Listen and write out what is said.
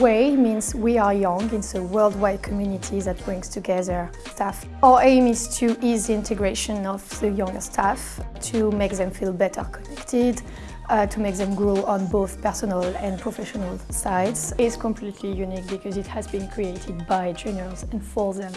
WAY means We Are Young. It's a worldwide community that brings together staff. Our aim is to ease the integration of the younger staff, to make them feel better connected, uh, to make them grow on both personal and professional sides. It's completely unique because it has been created by juniors and for them.